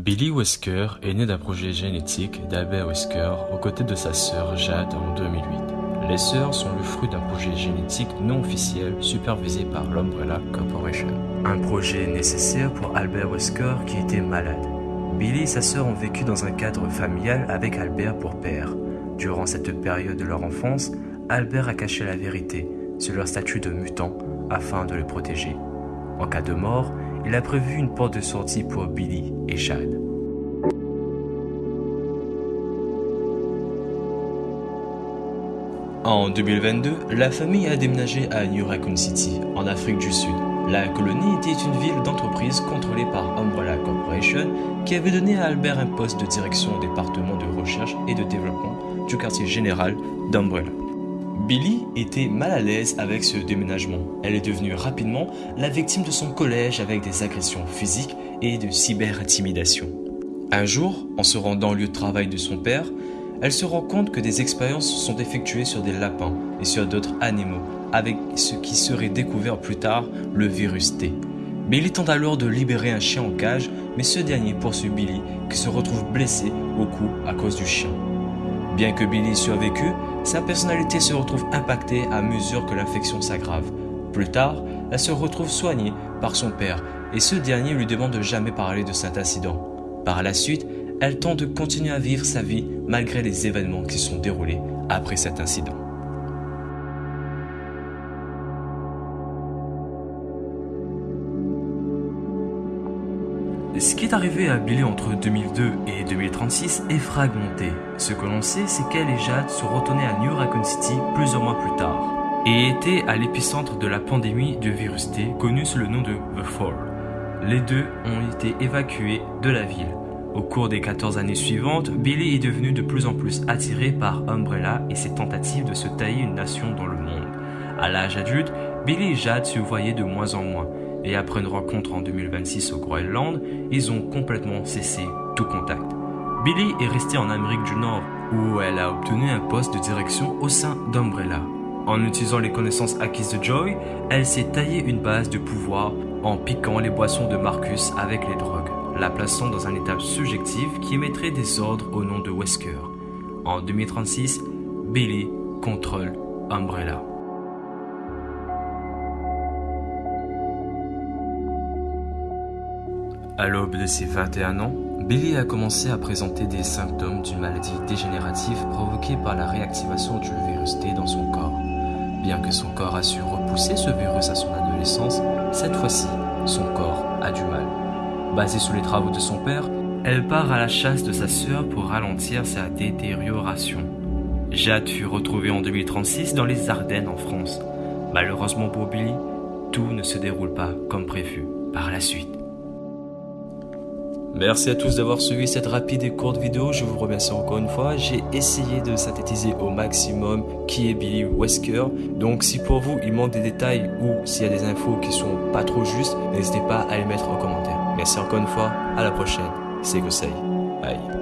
Billy Wesker est né d'un projet génétique d'Albert Wesker aux côtés de sa sœur Jade en 2008. Les sœurs sont le fruit d'un projet génétique non officiel supervisé par l'Umbrella Corporation. Un projet nécessaire pour Albert Wesker qui était malade. Billy et sa sœur ont vécu dans un cadre familial avec Albert pour père. Durant cette période de leur enfance, Albert a caché la vérité sur leur statut de mutant afin de le protéger. En cas de mort, il a prévu une porte de sortie pour Billy et Chad. En 2022, la famille a déménagé à New Raccoon City, en Afrique du Sud. La colonie était une ville d'entreprise contrôlée par Umbrella Corporation qui avait donné à Albert un poste de direction au département de recherche et de développement du quartier général d'Umbrella. Billy était mal à l'aise avec ce déménagement. Elle est devenue rapidement la victime de son collège avec des agressions physiques et de cyber-intimidation. Un jour, en se rendant au lieu de travail de son père, elle se rend compte que des expériences sont effectuées sur des lapins et sur d'autres animaux, avec ce qui serait découvert plus tard, le virus T. Billy tente alors de libérer un chien en cage, mais ce dernier poursuit Billy, qui se retrouve blessé au cou à cause du chien. Bien que Billy survécu, sa personnalité se retrouve impactée à mesure que l'infection s'aggrave. Plus tard, elle se retrouve soignée par son père et ce dernier lui demande de jamais parler de cet incident. Par la suite, elle tente de continuer à vivre sa vie malgré les événements qui sont déroulés après cet incident. Ce qui est arrivé à Billy entre 2002 et 2036 est fragmenté. Ce que l'on sait, c'est qu'elle et Jade sont retournés à New Raccoon City plusieurs mois plus tard et étaient à l'épicentre de la pandémie de virus T connue sous le nom de The Fall. Les deux ont été évacués de la ville. Au cours des 14 années suivantes, Billy est devenu de plus en plus attiré par Umbrella et ses tentatives de se tailler une nation dans le monde. À l'âge adulte, Billy et Jade se voyaient de moins en moins et après une rencontre en 2026 au Groenland, ils ont complètement cessé tout contact. Billy est restée en Amérique du Nord où elle a obtenu un poste de direction au sein d'Umbrella. En utilisant les connaissances acquises de Joy, elle s'est taillée une base de pouvoir en piquant les boissons de Marcus avec les drogues, la plaçant dans un état subjectif qui émettrait des ordres au nom de Wesker. En 2036, Billy contrôle Umbrella. À l'aube de ses 21 ans, Billy a commencé à présenter des symptômes d'une maladie dégénérative provoquée par la réactivation du virus T dans son corps. Bien que son corps a su repousser ce virus à son adolescence, cette fois-ci, son corps a du mal. Basée sur les travaux de son père, elle part à la chasse de sa sœur pour ralentir sa détérioration. Jade fut retrouvée en 2036 dans les Ardennes en France. Malheureusement pour Billy, tout ne se déroule pas comme prévu par la suite. Merci à tous d'avoir suivi cette rapide et courte vidéo. Je vous remercie encore une fois. J'ai essayé de synthétiser au maximum qui est Billy Wesker. Donc si pour vous il manque des détails ou s'il y a des infos qui sont pas trop justes, n'hésitez pas à les mettre en commentaire. Merci encore une fois. À la prochaine. C'est Gosei. Bye.